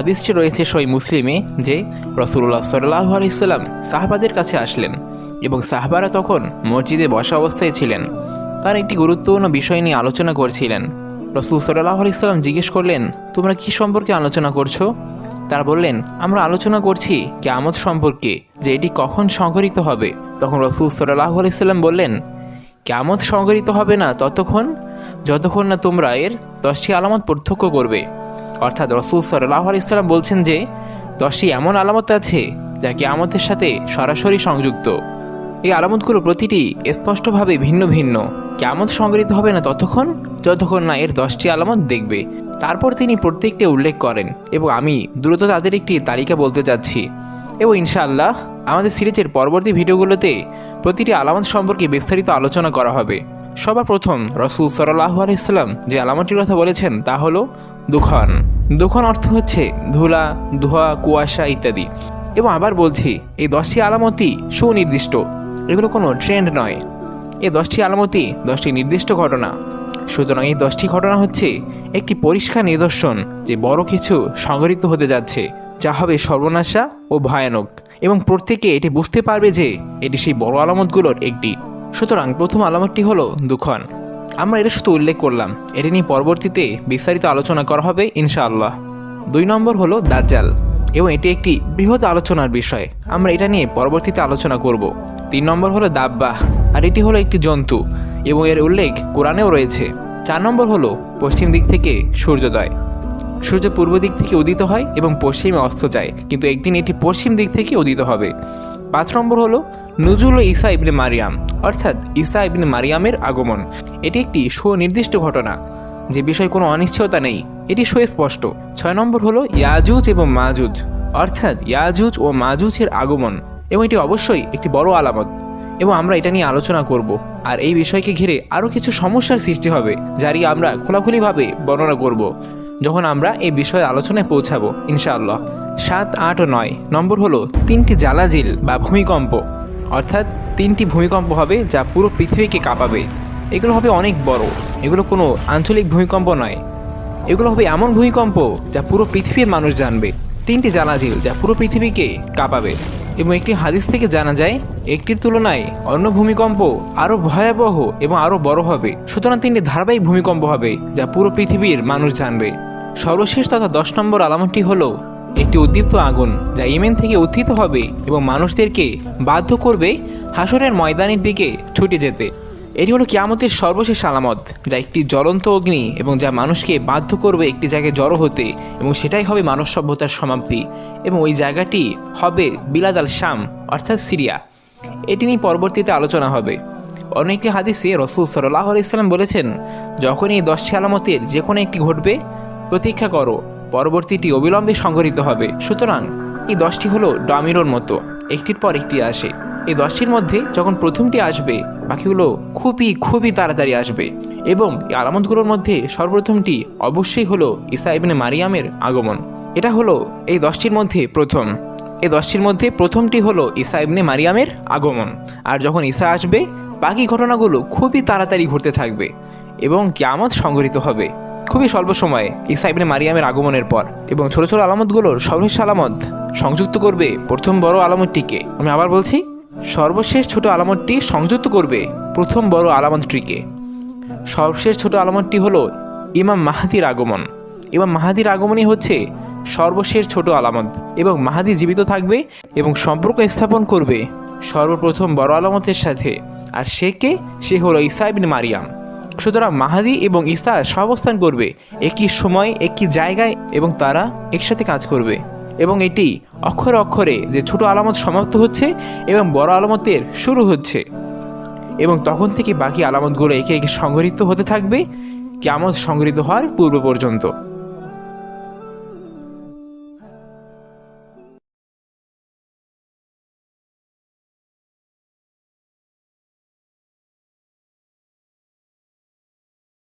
হাদিসটি রয়েছে সই মুসলিমে যে রসুল্লাহ সাল্লাহ আলাইসাল্লাম সাহাবাদের কাছে আসলেন এবং সাহাবারা তখন মসজিদে বসা অবস্থায় ছিলেন। তার একটি গুরুত্বপূর্ণ বিষয় নিয়ে আলোচনা করছিলেন। রসুল সাল্লাহ আলাইসাল্লাম জিজ্ঞেস করলেন, তোমরা কি সম্পর্কে আলোচনা করছ? তারা বললেন, আমরা আলোচনা করছি কেয়ামত সম্পর্কে যে এটি কখন সংঘটিত হবে। তখন রসুল সাল্লাহ আলাইসাল্লাম বললেন, কেয়ামত সংঘটিত হবে না ততক্ষণ, যতক্ষণ না তোমরা এর দশটি আলামত পার্থক্য করবে। অর্থাৎ রসুল সাল্লাহ আলাইসাল্লাম বলছেন যে, দশটি এমন আলামত আছে যা কেয়ামতের সাথে সরাসরি সংযুক্ত। এই আলামতগুলো প্রতিটি স্পষ্টভাবে ভিন্ন ভিন্ন। কেমন সংগৃহীত হবে না ততক্ষণ, যতক্ষণ না এর দশটি আলামত দেখবে। তারপর তিনি প্রত্যেকটি উল্লেখ করেন এবং আমি দ্রুত তাদের একটি তালিকা বলতে যাচ্ছি। এবং ইনশাআল্লাহ আমাদের সিরিজের পরবর্তী ভিডিওগুলোতে প্রতিটি আলামত সম্পর্কে বিস্তারিত আলোচনা করা হবে। সবার প্রথম রসুল সাল্লাহ আলাইসাল্লাম যে আলামতটির কথা বলেছেন তা হলো দুখন। দুখন অর্থ হচ্ছে ধুলা, ধোয়া, কুয়াশা ইত্যাদি। এবং আবার বলছি, এই দশটি আলামতই সুনির্দিষ্ট। এগুলো কোনো ট্রেন্ড নয়। এই দশটি আলামতি দশটি নির্দিষ্ট ঘটনা। সুতরাং এই দশটি ঘটনা হচ্ছে একটি পরিষ্কার নিদর্শন যে বড় কিছু সংঘটিত হতে যাচ্ছে, যা হবে সর্বনাশা ও ভয়ানক। এবং প্রত্যেকে এটি বুঝতে পারবে যে এটি সেই বড় আলামতগুলোর একটি। সুতরাং প্রথম আলামতটি হলো দুখন। আমরা এটা শুধু উল্লেখ করলাম। এটি নিয়ে পরবর্তীতে বিস্তারিত আলোচনা করা হবে, ইনশাআল্লাহ। দুই নম্বর হলো দাজ্জাল, এবং এটি একটি বৃহৎ আলোচনার বিষয়। আমরা এটা নিয়ে পরবর্তীতে আলোচনা করব। তিন নম্বর হলো দাব্বাহ, আর এটি হলো একটি জন্তু, এবং এর উল্লেখ কোরআনেও রয়েছে। চার নম্বর হলো পশ্চিম দিক থেকে সূর্যোদয়। সূর্য পূর্ব দিক থেকে উদিত হয় এবং পশ্চিমে অস্ত যায়, কিন্তু একদিন এটি পশ্চিম দিক থেকে উদিত হবে। পাঁচ নম্বর হলো নজরুল ও ঈসা ইবনে মারিয়াম, অর্থাৎ ঈসা ইবনে মারিয়ামের আগমন। এটি একটি সুনির্দিষ্ট ঘটনা, যে বিষয়ে কোনো অনিশ্চয়তা নেই। এটি সুস্পষ্ট। ছয় নম্বর হলো ইয়াজুজ এবং মাজুজ, অর্থাৎ ইয়াজুজ ও মাজুজের আগমন, এবং এটি অবশ্যই একটি বড় আলামত, এবং আমরা এটা নিয়ে আলোচনা করব। আর এই বিষয়কে ঘিরে আরও কিছু সমস্যার সৃষ্টি হবে, যারই আমরা খোলাখুলিভাবে বর্ণনা করব, যখন আমরা এই বিষয়ে আলোচনায় পৌঁছাবো, ইনশাআল্লাহ। সাত, আট ও নয় নম্বর হলো তিনটি জ্বালাজিল বা ভূমিকম্প। অর্থাৎ তিনটি ভূমিকম্প হবে যা পুরো পৃথিবীকে কাঁপাবে। এগুলো হবে অনেক বড়। এগুলো কোনো আঞ্চলিক ভূমিকম্প নয়। এগুলো হবে এমন ভূমিকম্প যা পুরো পৃথিবীর মানুষ জানবে। তিনটি জানাজিল যা পুরো পৃথিবীকে কাঁপাবে। এবং একটি হাদিস থেকে জানা যায়, একটির তুলনায় অন্য ভূমিকম্প আরও ভয়াবহ এবং আরও বড় হবে। সুতরাং তিনটি ধারাবাহিক ভূমিকম্প হবে যা পুরো পৃথিবীর মানুষ জানবে। সর্বশেষ তথা দশ নম্বর আলামতটি হলো একটি উদ্দীপ্ত আগুন যা ইমেন থেকে উত্থিত হবে এবং মানুষদেরকে বাধ্য করবে হাসরের ময়দানের দিকে ছুটে যেতে। এটি হলো কিয়ামতের সর্বশেষ আলামত, যা একটি জ্বলন্ত অগ্নি এবং যা মানুষকে বাধ্য করবে একটি জায়গায় জড়ো হতে এবং সেটাই হবে মানব সভ্যতার সমাপ্তি এবং ওই জায়গাটি হবে বিলাদ আল শাম, অর্থাৎ সিরিয়া। এটি নিয়ে পরবর্তীতে আলোচনা হবে। অনেকে হাদিসে রসুল সাল্লাহ আলাইসাল্লাম বলেছেন যখন এই দশটি আলামতের যে কোনো একটি ঘটবে, প্রতীক্ষা করো। পরবর্তীটি অবিলম্বে সংঘটিত হবে। সুতরাং এই দশটি হলো ডমিনোর মতো। একটির পর একটি আসে। এই দশটির মধ্যে যখন প্রথমটি আসবে, বাকিগুলো খুবই খুবই তাড়াতাড়ি আসবে। এবং এই আলামতগুলোর মধ্যে সর্বপ্রথমটি অবশ্যই হলো ইসা ইবনে মারিয়ামের আগমন। এটা হলো এই দশটির মধ্যে প্রথম। এই দশটির মধ্যে প্রথমটি হলো ইসা ইবনে মারিয়ামের আগমন। আর যখন ঈসা আসবে, বাকি ঘটনাগুলো খুবই তাড়াতাড়ি ঘটতে থাকবে এবং কিয়ামত সংঘটিত হবে। খুবই স্বল্প সময়ে ঈসা ইবনে মারিয়ামের আগমনের পর এবং ছোট ছোট আলামতগুলোর সর্বশেষ আলামত সংযুক্ত করবে প্রথম বড় আলামতটিকে। আমি আবার বলছি, সর্বশেষ ছোট আলামতটি সংযুক্ত করবে প্রথম বড় আলামতটিকে। সর্বশেষ ছোট আলামতটি হলো ইমাম মাহাদির আগমন। ইমাম মাহাদির আগমনই হচ্ছে সর্বশেষ ছোট আলামত এবং মাহাদি জীবিত থাকবে এবং সম্পর্ক স্থাপন করবে সর্বপ্রথম বড় আলামতের সাথে। আর সে কে? সে হলো ইসা ইবনে মারিয়াম। সুতরাং মাহাদি এবং ইসার সহাবস্থান করবে, একই সময়, একই জায়গায় এবং তারা একসাথে কাজ করবে। এবং এটি অক্ষরে অক্ষরে যে ছোট আলামত সমাপ্ত হচ্ছে এবং বড় আলামতের শুরু হচ্ছে। এবং তখন থেকে বাকি আলামতগুলো একে একে সংগৃহীত হতে থাকবে কেমন সংগৃহীত হওয়ার পূর্ব পর্যন্ত।